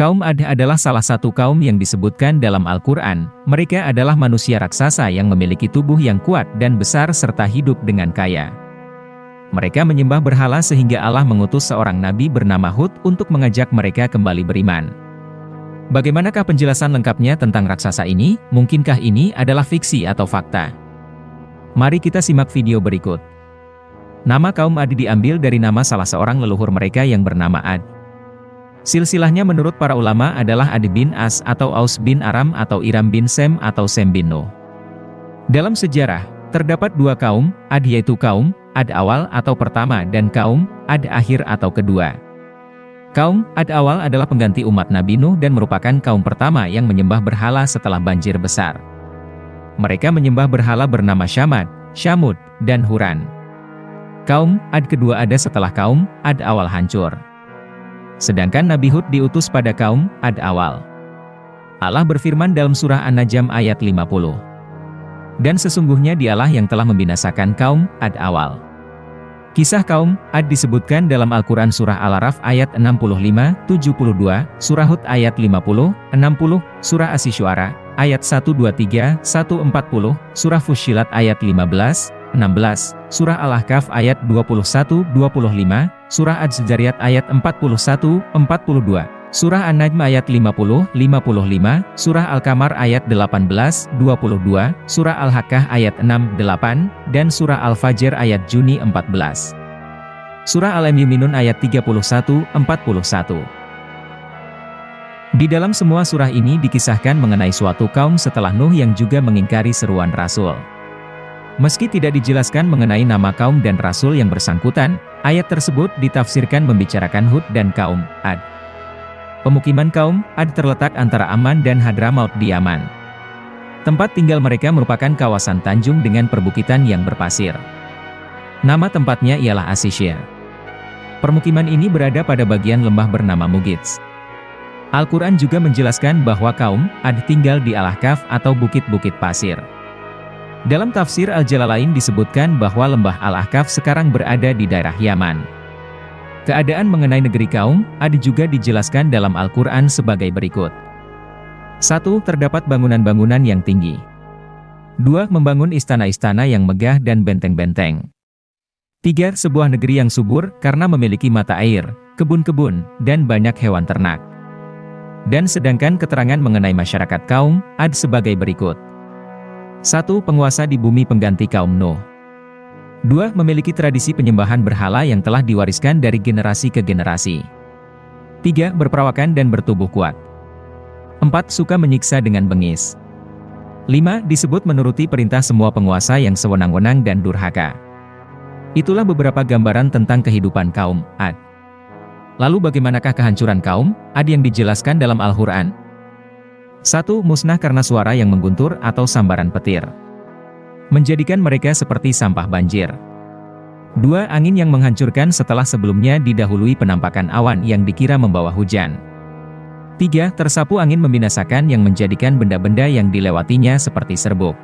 Kaum Ad adalah salah satu kaum yang disebutkan dalam Al-Quran. Mereka adalah manusia raksasa yang memiliki tubuh yang kuat dan besar serta hidup dengan kaya. Mereka menyembah berhala sehingga Allah mengutus seorang nabi bernama Hud untuk mengajak mereka kembali beriman. Bagaimanakah penjelasan lengkapnya tentang raksasa ini? Mungkinkah ini adalah fiksi atau fakta? Mari kita simak video berikut. Nama kaum Ad diambil dari nama salah seorang leluhur mereka yang bernama Ad. Silsilahnya menurut para ulama adalah Adi bin As atau Aus bin Aram atau Iram bin Sem atau Sem bin Nuh. Dalam sejarah, terdapat dua kaum, Ad yaitu kaum, Ad awal atau pertama dan kaum, Ad akhir atau kedua. Kaum, Ad awal adalah pengganti umat Nabi Nuh dan merupakan kaum pertama yang menyembah berhala setelah banjir besar. Mereka menyembah berhala bernama Syamad, Syamud, dan Huran. Kaum, Ad kedua ada setelah kaum, Ad awal hancur. Sedangkan Nabi Hud diutus pada kaum Ad awal. Allah berfirman dalam surah An-Najm ayat 50. Dan sesungguhnya dialah yang telah membinasakan kaum Ad awal. Kisah kaum Ad disebutkan dalam Al-Quran Surah Al-Araf ayat 65, 72, Surah Hud ayat 50, 60, Surah Asysyuara ayat 123, 140, Surah Fushilat ayat 15, 16, Surah Al-Ahqaf ayat 21-25, Surah Az-Zariyat ayat 41-42, Surah An-Najm ayat 50-55, Surah Al-Kamar ayat 18-22, Surah Al-Haqqah ayat 6-8, dan Surah Al-Fajr ayat Juni 14. Surah Al-Imyuminun ayat 31-41. Di dalam semua surah ini dikisahkan mengenai suatu kaum setelah Nuh yang juga mengingkari seruan Rasul. Meski tidak dijelaskan mengenai nama kaum dan rasul yang bersangkutan, ayat tersebut ditafsirkan membicarakan Hud dan kaum Ad. Pemukiman kaum Ad terletak antara Aman dan Hadramaut di Yaman. Tempat tinggal mereka merupakan kawasan tanjung dengan perbukitan yang berpasir. Nama tempatnya ialah Asisya. Permukiman ini berada pada bagian lembah bernama Mugits. Al-Quran juga menjelaskan bahwa kaum Ad tinggal di Al-Ahqaf atau bukit-bukit pasir. Dalam tafsir Al-Jalalain disebutkan bahwa lembah Al-Ahqaf sekarang berada di daerah Yaman. Keadaan mengenai negeri kaum, ada juga dijelaskan dalam Al-Quran sebagai berikut. 1. Terdapat bangunan-bangunan yang tinggi. 2. Membangun istana-istana yang megah dan benteng-benteng. 3. Sebuah negeri yang subur karena memiliki mata air, kebun-kebun, dan banyak hewan ternak. Dan sedangkan keterangan mengenai masyarakat kaum, ada sebagai berikut. 1. Penguasa di bumi pengganti kaum Nuh. 2. Memiliki tradisi penyembahan berhala yang telah diwariskan dari generasi ke generasi. 3. Berperawakan dan bertubuh kuat. 4. Suka menyiksa dengan bengis. 5. Disebut menuruti perintah semua penguasa yang sewenang-wenang dan durhaka. Itulah beberapa gambaran tentang kehidupan kaum Ad. Lalu bagaimanakah kehancuran kaum Ad yang dijelaskan dalam Al-Quran? 1. Musnah karena suara yang mengguntur atau sambaran petir. Menjadikan mereka seperti sampah banjir. 2. Angin yang menghancurkan setelah sebelumnya didahului penampakan awan yang dikira membawa hujan. 3. Tersapu angin membinasakan yang menjadikan benda-benda yang dilewatinya seperti serbuk.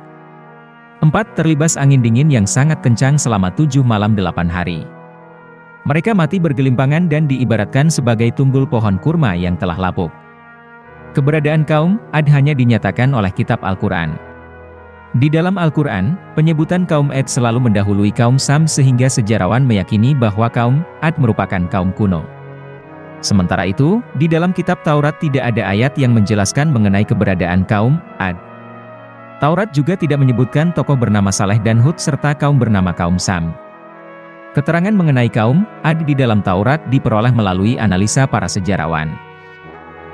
4. Terlibas angin dingin yang sangat kencang selama 7 malam 8 hari. Mereka mati bergelimpangan dan diibaratkan sebagai tunggul pohon kurma yang telah lapuk. Keberadaan kaum Ad hanya dinyatakan oleh kitab Al-Quran. Di dalam Al-Quran, penyebutan kaum Ad selalu mendahului kaum Sam sehingga sejarawan meyakini bahwa kaum Ad merupakan kaum kuno. Sementara itu, di dalam kitab Taurat tidak ada ayat yang menjelaskan mengenai keberadaan kaum Ad. Taurat juga tidak menyebutkan tokoh bernama Saleh dan Hud serta kaum bernama kaum Sam. Keterangan mengenai kaum Ad di dalam Taurat diperoleh melalui analisa para sejarawan.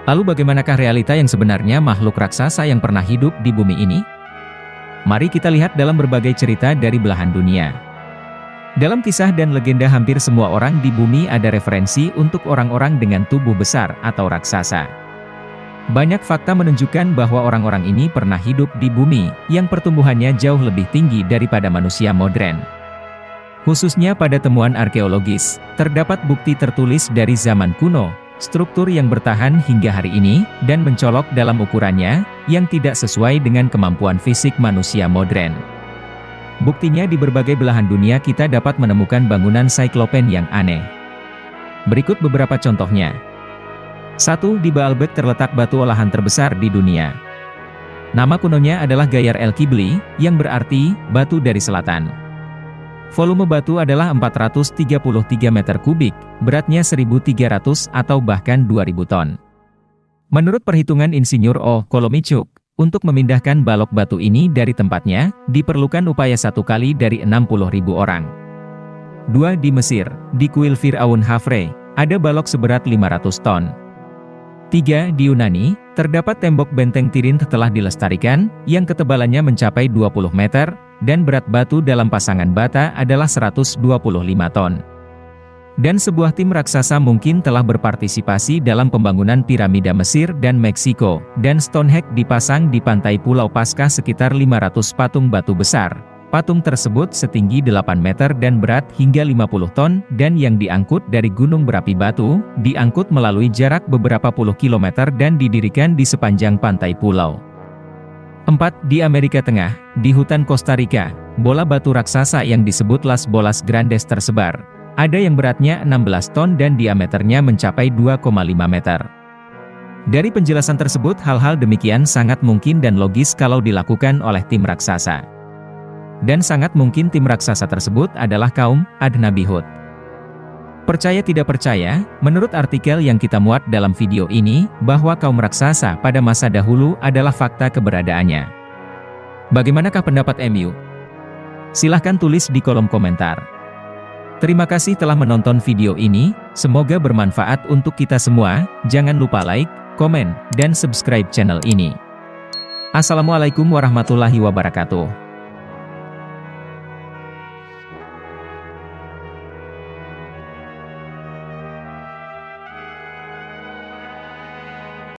Lalu bagaimanakah realita yang sebenarnya makhluk raksasa yang pernah hidup di bumi ini? Mari kita lihat dalam berbagai cerita dari belahan dunia. Dalam kisah dan legenda hampir semua orang di bumi ada referensi untuk orang-orang dengan tubuh besar atau raksasa. Banyak fakta menunjukkan bahwa orang-orang ini pernah hidup di bumi, yang pertumbuhannya jauh lebih tinggi daripada manusia modern. Khususnya pada temuan arkeologis, terdapat bukti tertulis dari zaman kuno, struktur yang bertahan hingga hari ini, dan mencolok dalam ukurannya, yang tidak sesuai dengan kemampuan fisik manusia modern. Buktinya di berbagai belahan dunia kita dapat menemukan bangunan Cyclopen yang aneh. Berikut beberapa contohnya. 1. Di Baalbek terletak batu olahan terbesar di dunia. Nama kunonya adalah Gayar El Kibli, yang berarti, batu dari selatan. Volume batu adalah 433 meter kubik, beratnya 1.300 atau bahkan 2.000 ton. Menurut perhitungan Insinyur O. Kolomichuk, untuk memindahkan balok batu ini dari tempatnya, diperlukan upaya satu kali dari 60.000 orang. Dua Di Mesir, di kuil Fir'aun Hafre, ada balok seberat 500 ton. Tiga Di Yunani, terdapat tembok benteng Tirin telah dilestarikan, yang ketebalannya mencapai 20 meter, dan berat batu dalam pasangan bata adalah 125 ton. Dan sebuah tim raksasa mungkin telah berpartisipasi dalam pembangunan piramida Mesir dan Meksiko, dan Stonehenge dipasang di pantai Pulau Paskah sekitar 500 patung batu besar. Patung tersebut setinggi 8 meter dan berat hingga 50 ton, dan yang diangkut dari gunung berapi batu, diangkut melalui jarak beberapa puluh kilometer dan didirikan di sepanjang pantai pulau. 4. Di Amerika Tengah, di hutan Costa Rica, bola batu raksasa yang disebut Las Bolas Grandes tersebar, ada yang beratnya 16 ton dan diameternya mencapai 2,5 meter. Dari penjelasan tersebut hal-hal demikian sangat mungkin dan logis kalau dilakukan oleh tim raksasa. Dan sangat mungkin tim raksasa tersebut adalah kaum Adnabi Hud. Percaya tidak percaya, menurut artikel yang kita muat dalam video ini, bahwa kaum raksasa pada masa dahulu adalah fakta keberadaannya. Bagaimanakah pendapat MU? Silahkan tulis di kolom komentar. Terima kasih telah menonton video ini, semoga bermanfaat untuk kita semua, jangan lupa like, komen, dan subscribe channel ini. Assalamualaikum warahmatullahi wabarakatuh.